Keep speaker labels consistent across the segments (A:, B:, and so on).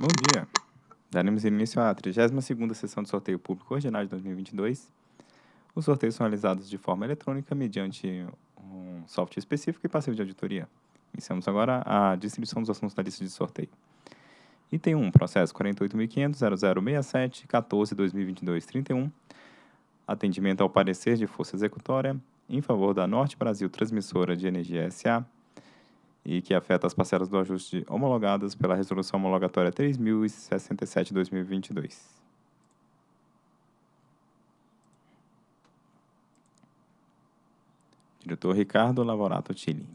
A: Bom dia. Daremos início à 32ª sessão de sorteio público ordinário de 2022. Os sorteios são realizados de forma eletrônica mediante um software específico e passivo de auditoria. Iniciamos agora a distribuição dos assuntos da lista de sorteio. Item 1, processo 48.500.0067.14.2022.31. Atendimento ao parecer de força executória em favor da Norte Brasil Transmissora de Energia S.A., e que afeta as parcelas do ajuste homologadas pela Resolução Homologatória 3067-2022. Diretor Ricardo Lavorato Tilly.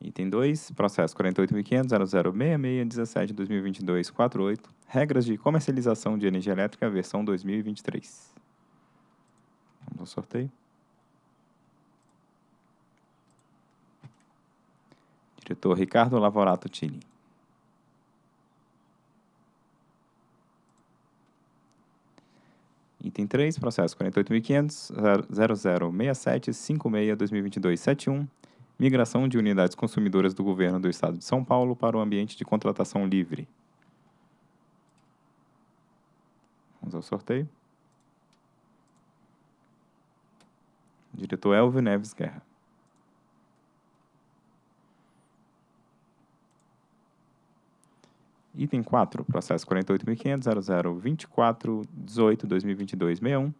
A: Item 2, processo 48.500.0066.17.2022.48, regras de comercialização de energia elétrica, versão 2023. Vamos ao sorteio. Diretor Ricardo Lavorato Tini. Item 3, processo 48.500.0067.56.2022.71, migração de unidades consumidoras do Governo do Estado de São Paulo para o ambiente de contratação livre. Vamos ao sorteio. Diretor Elvio Neves Guerra. Item 4, processo 48.500.0024.18.2022.61.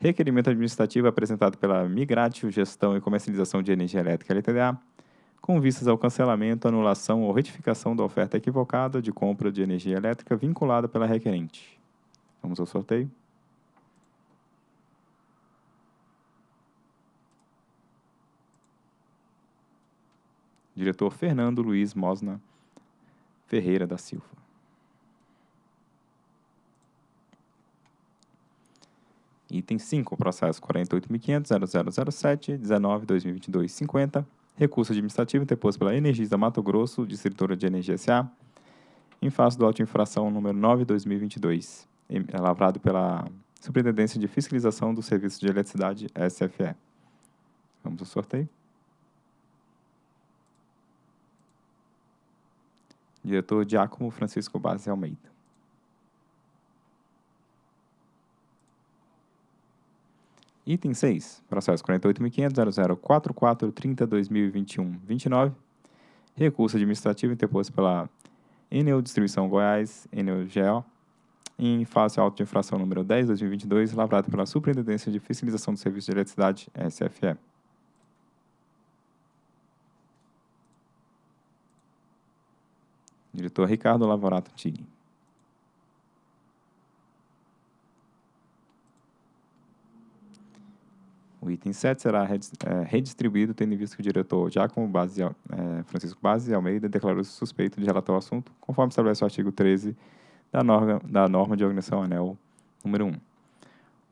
A: Requerimento administrativo apresentado pela Migratio Gestão e Comercialização de Energia Elétrica LTDA, com vistas ao cancelamento, anulação ou retificação da oferta equivocada de compra de energia elétrica vinculada pela requerente. Vamos ao sorteio. Diretor Fernando Luiz Mosna Ferreira da Silva. Item 5, processo 48.500.0007.19.2022.50, recurso administrativo interposto pela Energisa Mato Grosso, distribuidora de energia SA, em face do auto infração número 9-2022, lavrado pela Superintendência de Fiscalização do Serviço de Eletricidade, SFE. Vamos ao sorteio. Diretor Giacomo Francisco Base Almeida. Item 6, processo 48.500.0044.30.2021.29, recurso administrativo interposto pela Enel Distribuição Goiás, Enel em face ao auto de infração número 10-2022, lavrado pela Superintendência de Fiscalização do Serviço de Eletricidade, SFE. Diretor Ricardo Lavorato Tigre. O item 7 será é, redistribuído, tendo em vista que o diretor Giacomo Base, é, Francisco Base Almeida declarou-se suspeito de relatar o assunto, conforme estabelece o artigo 13 da norma, da norma de organização ANEL número 1. O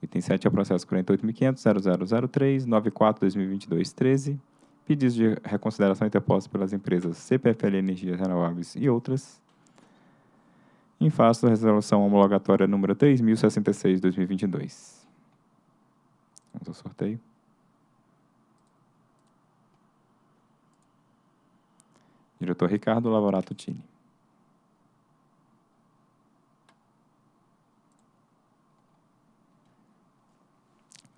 A: item 7 é o processo 48.500.0003.94.2022.13, pedidos de reconsideração interpostos pelas empresas CPFL Energias Renováveis e outras, em face da resolução homologatória número 3066-2022. Vamos ao sorteio. Diretor Ricardo Lavorato Tini.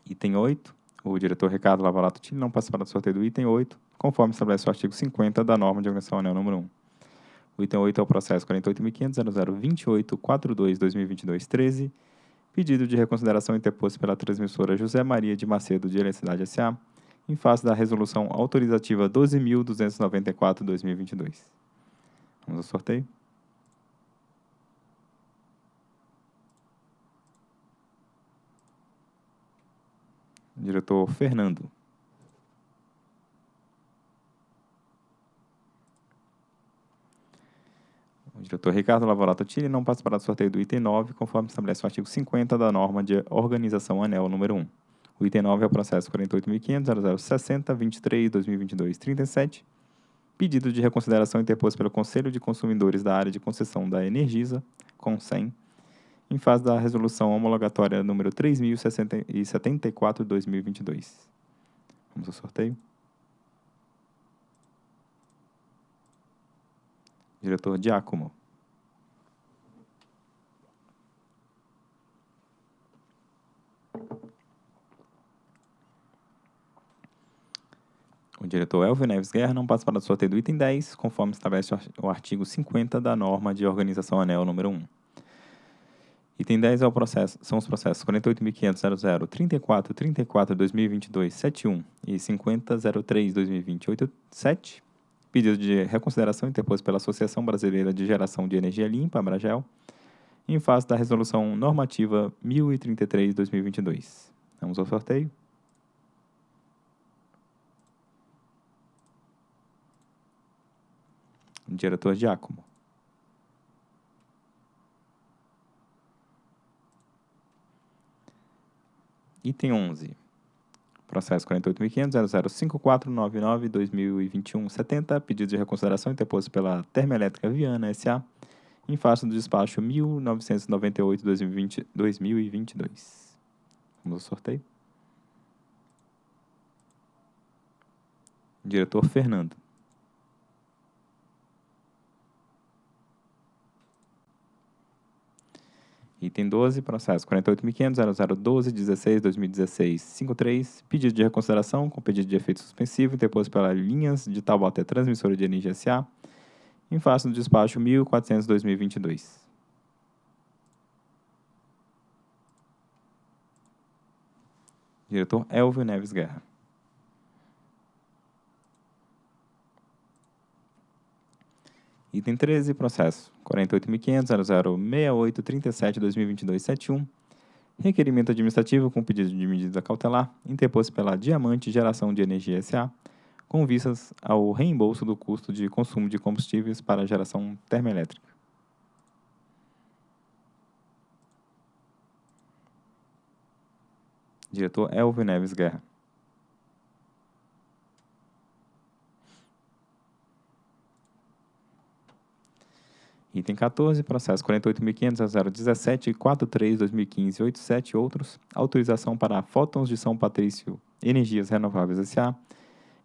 A: Item 8 o diretor Ricardo Lavalato Tini não participará do sorteio do item 8, conforme estabelece o artigo 50 da norma de organização anel número 1. O item 8 é o processo 48.500.0028.42.2022.13, pedido de reconsideração interposto pela transmissora José Maria de Macedo de Eletricidade S.A., em face da resolução autorizativa 12.294-2022. Vamos ao sorteio. Diretor Fernando. O diretor Ricardo Lavorato Tini não participará do sorteio do item 9, conforme estabelece o artigo 50 da norma de organização ANEL número 1. O item 9 é o processo 48.500.0060.23.2022.37, pedido de reconsideração interposto pelo Conselho de Consumidores da área de concessão da Energisa, CONSEM, em fase da resolução homologatória número 3074-2022. Vamos ao sorteio. Diretor Giacomo. O diretor Elvio Neves Guerra não participará do sorteio do item 10, conforme estabelece o artigo 50 da norma de organização anel número 1. Item 10 é o processo, são os processos 48.500.00, 34, 34, 2022, 71 e 50.03, 2028, 7. Pedido de reconsideração interposto pela Associação Brasileira de Geração de Energia Limpa, Abragel, em face da Resolução Normativa 1033-2022. Vamos ao sorteio. Diretor Giacomo. Item 11. Processo 48.500.005499-2021-70, pedido de reconsideração interposto pela Termoelétrica Viana S.A., em face do despacho 1998-2022. Vamos ao sorteio. Diretor Fernando. Item 12, processo 48.500.0012.16.2016.53, pedido de reconsideração com pedido de efeito suspensivo interposto pela Linhas de Taubaté Transmissora de Energia S.A., em face do despacho 1400-2022. Diretor Elvio Neves Guerra. Item 13, processo 48.500.006837.2022.71, requerimento administrativo com pedido de medida cautelar interposto pela Diamante Geração de Energia S.A., com vistas ao reembolso do custo de consumo de combustíveis para geração termoelétrica. Diretor Elvio Neves Guerra. Item 14, processo 48.500.017.43.2015.87 outros. Autorização para Fótons de São Patrício Energias Renováveis S.A.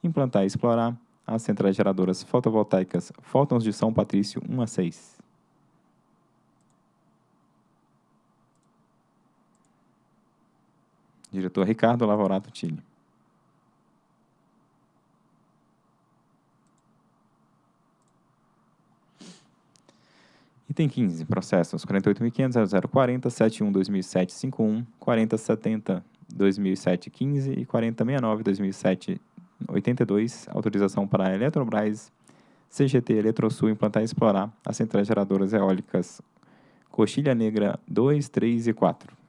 A: Implantar e explorar as centrais geradoras fotovoltaicas Fótons de São Patrício 1 a 6. Diretor Ricardo Lavorato Tini. Item 15, processos 48.500.0040.71.2007.51, 40.70.2007.15 e 40.69.2007.82, autorização para a Eletrobras CGT Eletrosul implantar e explorar as centrais geradoras eólicas Coxilha Negra 2, 3 e 4.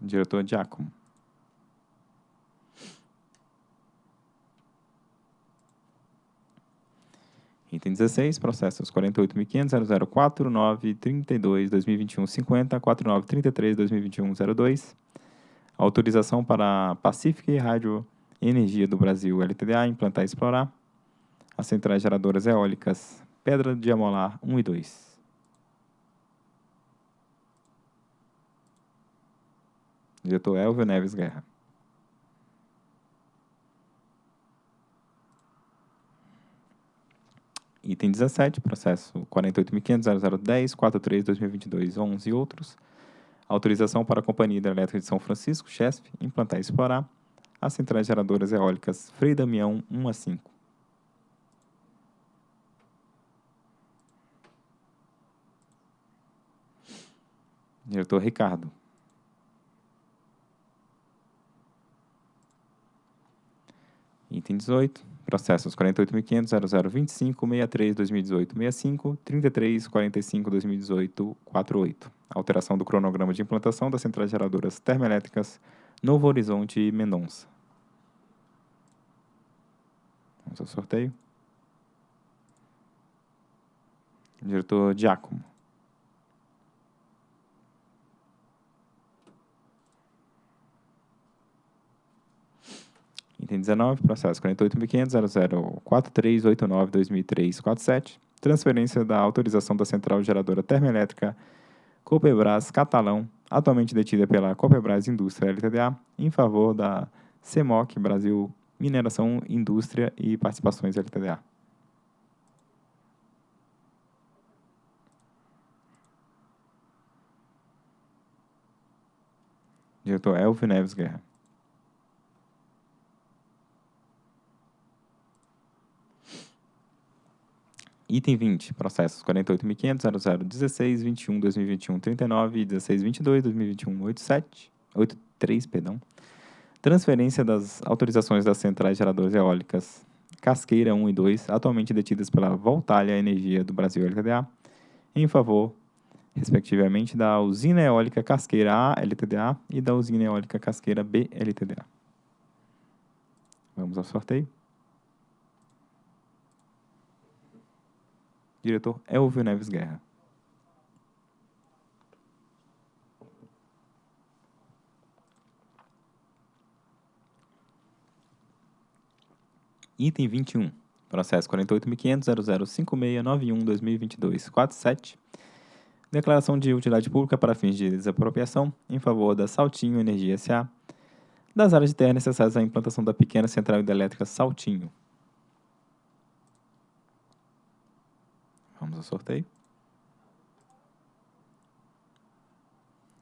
A: Diretor Giacomo. Item 16, processos 48.500.004.932.2021.50, 49.33.2021.02. Autorização para Pacific Rádio Energia do Brasil LTDA implantar e explorar as centrais geradoras eólicas Pedra de Amolar 1 e 2. Diretor Elvio Neves Guerra. Item 17, processo 48.500.0010.43.2022.11 e outros. Autorização para a Companhia Hidrelétrica de São Francisco, CHESF, implantar e explorar as centrais geradoras eólicas Frei Damião 1 a 5. Diretor Ricardo. Item 18, processos 48.500.0025.63.2018.65, 33.45.2018.48. Alteração do cronograma de implantação das centrais geradoras termoelétricas Novo Horizonte e Mendonça. Vamos ao sorteio. Diretor Giacomo. Item 19, processo 48.500.004389.2003.47, transferência da autorização da Central Geradora Termoelétrica Copebras Catalão atualmente detida pela Copebras Indústria LTDA, em favor da CEMOC Brasil Mineração, Indústria e Participações LTDA. Diretor Elvio Neves Guerra. Item 20, processos 48.500.0016.21.2021.39 e 16.22.2021.87, 83, perdão. Transferência das autorizações das centrais geradoras eólicas Casqueira 1 e 2, atualmente detidas pela Voltalha Energia do Brasil LTDA, em favor, respectivamente, da usina eólica Casqueira A LTDA e da usina eólica Casqueira B LTDA. Vamos ao sorteio. Diretor Elvio Neves Guerra. Item 21. Processo 48.500.005691.2022.47. Declaração de utilidade pública para fins de desapropriação em favor da Saltinho Energia S.A. das áreas de terra necessárias à implantação da pequena central hidrelétrica Saltinho. Vamos ao sorteio.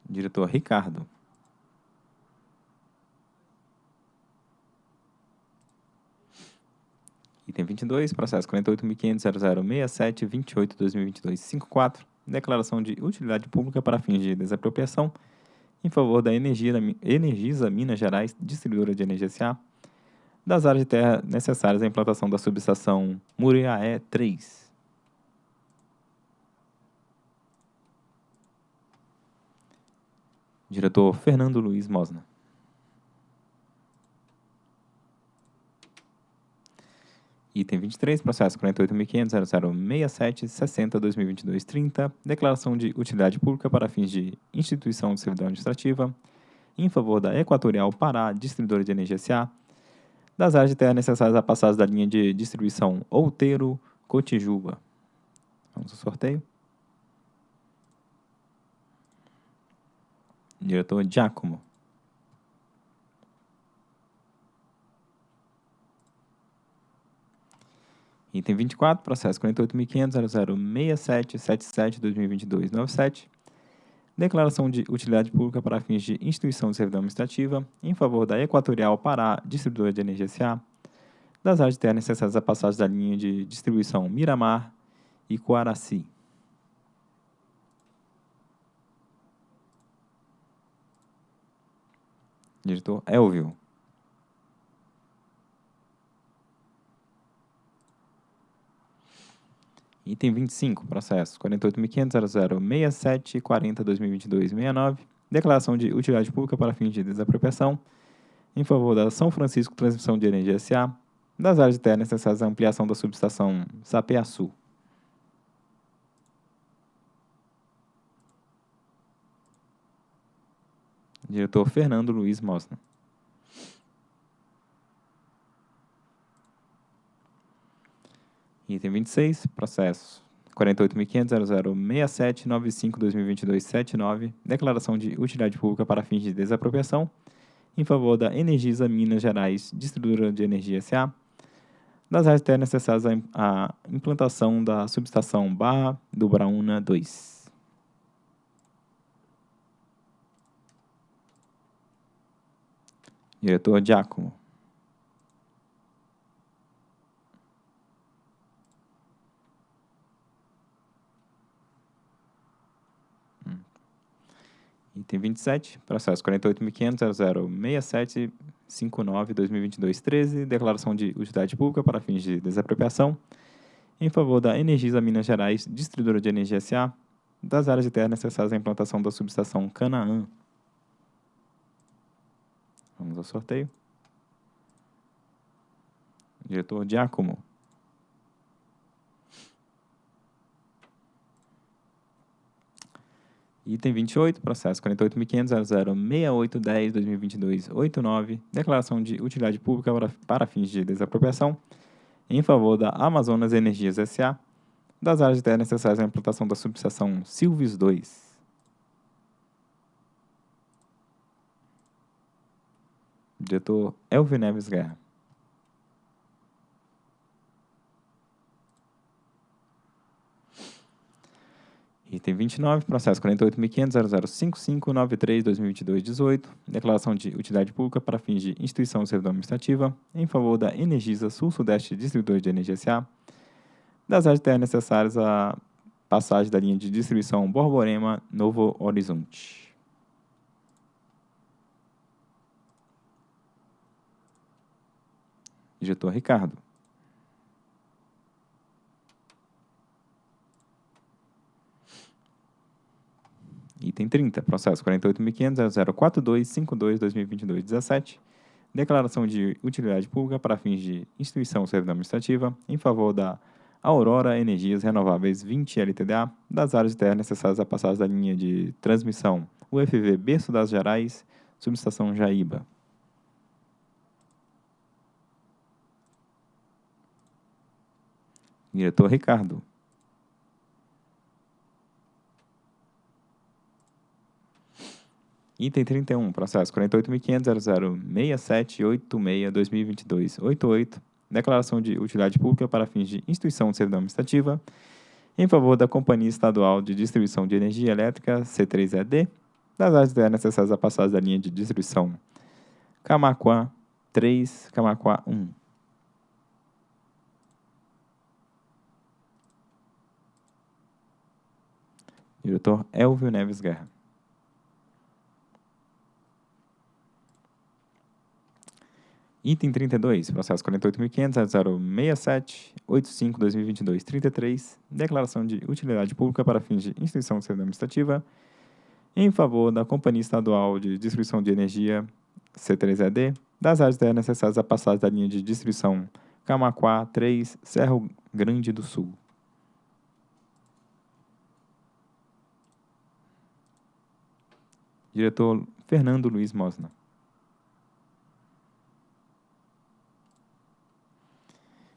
A: Diretor Ricardo. Item 22, processo 48.500.0067.28.2022.54, declaração de utilidade pública para fins de desapropriação em favor da Energia, Energisa Minas Gerais, distribuidora de energia SA, das áreas de terra necessárias à implantação da subestação Muriaé 3. Diretor Fernando Luiz Mosna. Item 23, processo 48.500.0067.60.2022.30, declaração de utilidade pública para fins de instituição de servidão administrativa, em favor da Equatorial Pará, distribuidora de energia SA, das áreas de terra necessárias à passagem da linha de distribuição Outeiro, Cotijuba. Vamos ao sorteio. Diretor Giacomo. Item 24, processo 48.500.006777.2022.97. Declaração de utilidade pública para fins de instituição de servidão administrativa em favor da Equatorial Pará, distribuidora de energia SA, das áreas de terra necessárias à passagem da linha de distribuição Miramar e Coaraci. Diretor Elvio. Item 25, processo 48.500.0067.40.2022.69, declaração de utilidade pública para fins de desapropriação em favor da São Francisco Transmissão de Energia S.A., das áreas de terra necessárias à ampliação da subestação Sapeaçu. Diretor Fernando Luiz Mosna. Item 26, processo 48.500.0067.95.2022.79, declaração de utilidade pública para fins de desapropriação em favor da Energisa Minas Gerais, distribuidora de energia SA, das áreas necessárias à implantação da subestação Barra do Brauna 2. Diretor Giacomo. Hum. Item 27, processo 48.500.006759.2022.13, declaração de utilidade pública para fins de desapropriação em favor da Energisa Minas Gerais, distribuidora de energia SA, das áreas de terra necessárias à implantação da subestação Canaã. Vamos ao sorteio. Diretor Giacomo. Item 28, processo 48.500.006810.2022.89, declaração de utilidade pública para, para fins de desapropriação em favor da Amazonas Energias S.A., das áreas de terra necessárias à implantação da subestação Silves 2. Diretor Elvio Neves Guerra. Item 29, processo 48.500.0055.93.2022.18, declaração de utilidade pública para fins de instituição de servidão administrativa em favor da Energisa Sul-Sudeste Distribuidora de Energia S.A., das áreas de terra necessárias à passagem da linha de distribuição Borborema Novo Horizonte. Diretor Ricardo. Item 30, processo 48.500.042.52.2022.17, declaração de utilidade pública para fins de instituição servidão administrativa em favor da Aurora Energias Renováveis 20 LTDA das áreas de terra necessárias à passagem da linha de transmissão UFV Berço das Gerais, subestação Jaíba. Diretor Ricardo. Item 31, processo 48.500.006786.2022.88, declaração de utilidade pública para fins de instituição de servidão administrativa em favor da Companhia Estadual de Distribuição de Energia Elétrica, C3ED, das áreas de necessárias à passagem da linha de distribuição Camaquã 3, Camaquã 1. Diretor Elvio Neves Guerra. Item 32, processo 48.500.067.85.2022.33, declaração de utilidade pública para fins de instituição de servidão administrativa em favor da Companhia Estadual de Distribuição de Energia, C3ED, das áreas necessárias à passagem da linha de distribuição Camaquá 3, Cerro Grande do Sul. Diretor Fernando Luiz Mosna.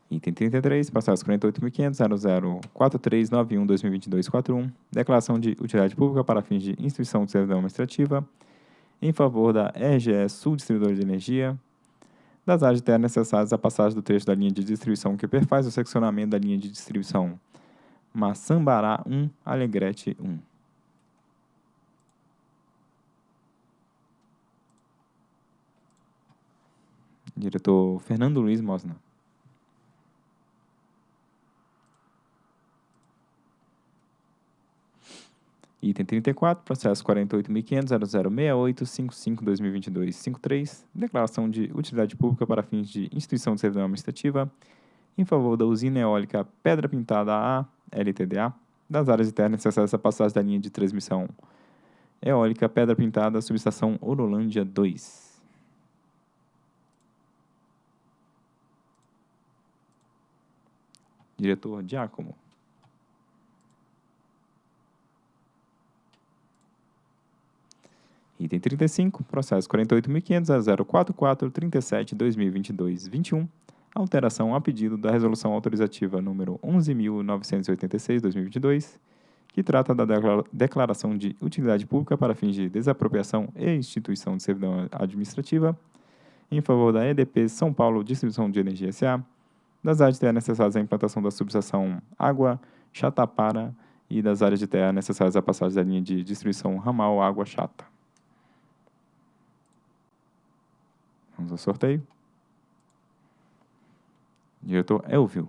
A: Item 33, processo 48.500.004391.2022.41, declaração de utilidade pública para fins de instituição de servidão administrativa em favor da RGE Sul Distribuidora de Energia, das áreas de terra necessárias à passagem do trecho da linha de distribuição que perfaz o seccionamento da linha de distribuição Maçambará 1, Alegrete 1. Diretor Fernando Luiz Mosna. Item 34, processo 48.500.0068.55.2022.53, declaração de utilidade pública para fins de instituição de servidão administrativa em favor da usina eólica Pedra Pintada A, LTDA, das áreas de terra necessárias à passagem da linha de transmissão eólica Pedra Pintada, subestação Orolândia 2. Diretor Giacomo. Item 35, processo 48.500.044.37.2022.21, alteração a pedido da Resolução Autorizativa número 11.986-2022, que trata da declaração de utilidade pública para fins de desapropriação e instituição de servidão administrativa em favor da EDP São Paulo Distribuição de Energia S.A., das áreas de terra necessárias à implantação da subestação Água Chatapara e das áreas de terra necessárias à passagem da linha de distribuição ramal Água Chata. Vamos ao sorteio. Diretor Elvio.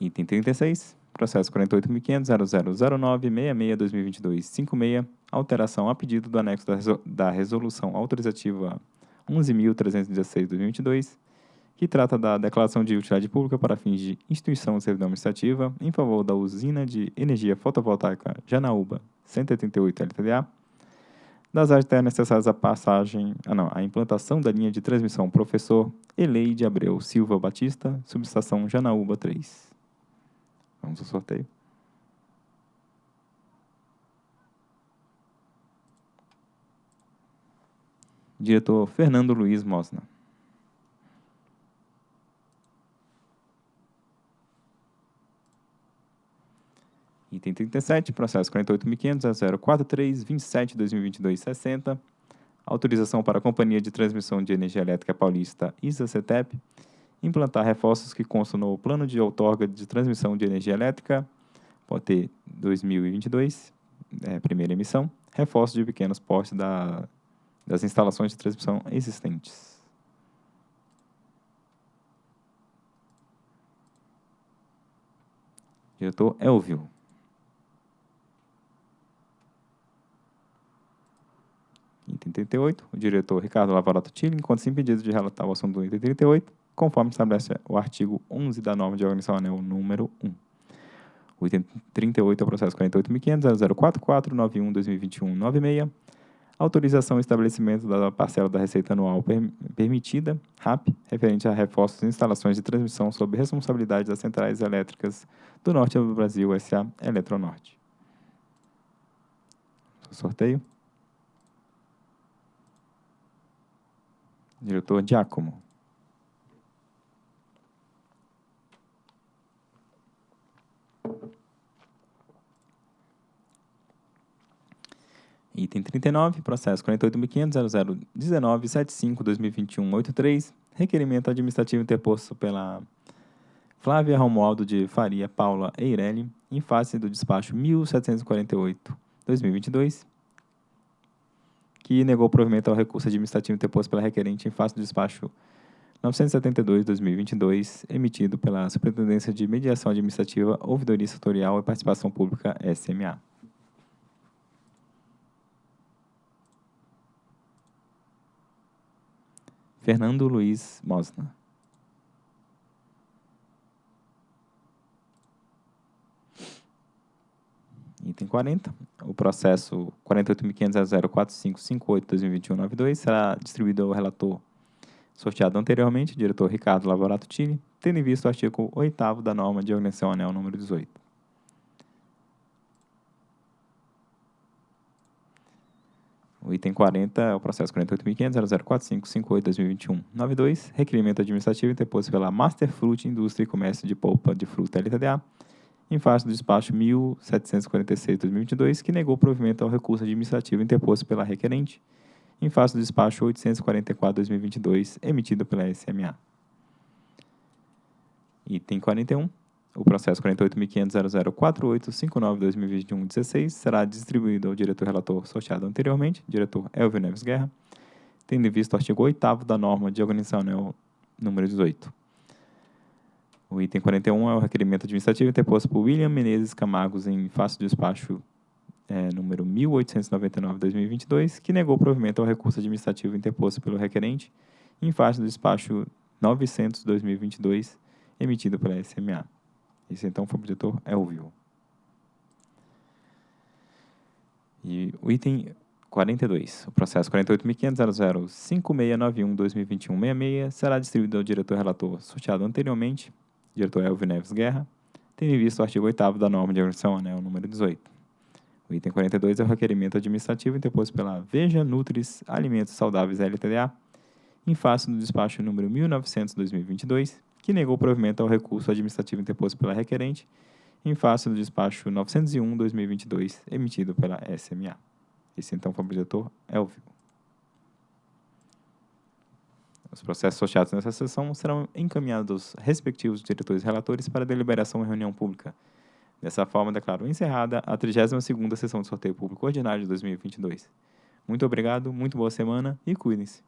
A: Item 36, processo 48.500.0009.66.2022.56, alteração a pedido do anexo da, resol da Resolução Autorizativa 11.316.2022, que trata da declaração de utilidade pública para fins de instituição de servidão administrativa em favor da usina de energia fotovoltaica Janaúba 188 LTDA, das áreas terras necessárias à passagem, ah não, à implantação da linha de transmissão Professor Eleide Abreu Silva Batista, subestação Janaúba 3. Vamos ao sorteio. Diretor Fernando Luiz Mosna. Item Item 37, processo 48.500.043.27.2022.60. Autorização para a Companhia de Transmissão de Energia Elétrica Paulista, ISA-CETEP, implantar reforços que constam no Plano de Outorga de Transmissão de Energia Elétrica, POT 2022, é, primeira emissão, reforços de pequenos portes da, das instalações de transmissão existentes. Diretor Elvio. Item 38, o diretor Ricardo Lavarato Tilly encontra-se impedido de relatar o assunto do item 38, conforme estabelece o artigo 11 da norma de organização anel número 1. O item 38 é o processo 48.500.044.91.2021.96, autorização e estabelecimento da parcela da receita anual per permitida, RAP, referente a reforços e instalações de transmissão sob responsabilidade das centrais elétricas do Norte do Brasil, S.A. Eletronorte. Sorteio. Diretor Giacomo. Item 39, processo 48.500.0019.75.2021.83, requerimento administrativo interposto pela Flávia Romualdo de Faria Paula Eireli, em face do despacho 1748-2022, que negou provimento ao recurso administrativo interposto pela requerente em face do despacho 972-2022, emitido pela Superintendência de Mediação Administrativa, Ouvidoria Setorial e Participação Pública, SMA. Fernando Luiz Mosna. Item 40. O processo 48.500.04558.2021.92 será distribuído ao relator sorteado anteriormente, diretor Ricardo Lavorato Tille, tendo em vista o artigo 8 da norma de organização anel número 18. O item 40 é o processo 48.500.04558.2021.92, requerimento administrativo interposto pela Master Fruit Indústria e Comércio de Polpa de Fruta LTDA, em face do despacho 1746-2022, que negou provimento ao recurso administrativo interposto pela requerente, em face do despacho 844-2022, emitido pela SMA. Item 41. O processo 48.500.0048.59.2021.16 será distribuído ao diretor relator sorteado anteriormente, diretor Elvio Neves Guerra, tendo em vista o artigo 8 da norma de organização anel número 18. O item 41 é o requerimento administrativo interposto por William Menezes Camargos em face do despacho é, número 1899-2022, que negou provimento ao recurso administrativo interposto pelo requerente em face do despacho 900-2022, emitido pela SMA. Esse então foi o diretor Elvio. E o item 42, o processo 48.500.005691.2021.66 será distribuído ao diretor relator sorteado anteriormente, diretor Elvio Neves Guerra, tendo em vista o artigo 8 da norma de organização anel número 18. O item 42 é o requerimento administrativo interposto pela Veja Nutris Alimentos Saudáveis LTDA, em face do despacho número 1900-2022, que negou provimento ao recurso administrativo interposto pela requerente, em face do despacho 901-2022, emitido pela SMA. Esse então foi o diretor Elvio. Os processos associados nessa sessão serão encaminhados aos respectivos diretores relatores para deliberação em reunião pública. Dessa forma, declaro encerrada a 32ª sessão de sorteio público ordinário de 2022. Muito obrigado, muito boa semana e cuidem-se.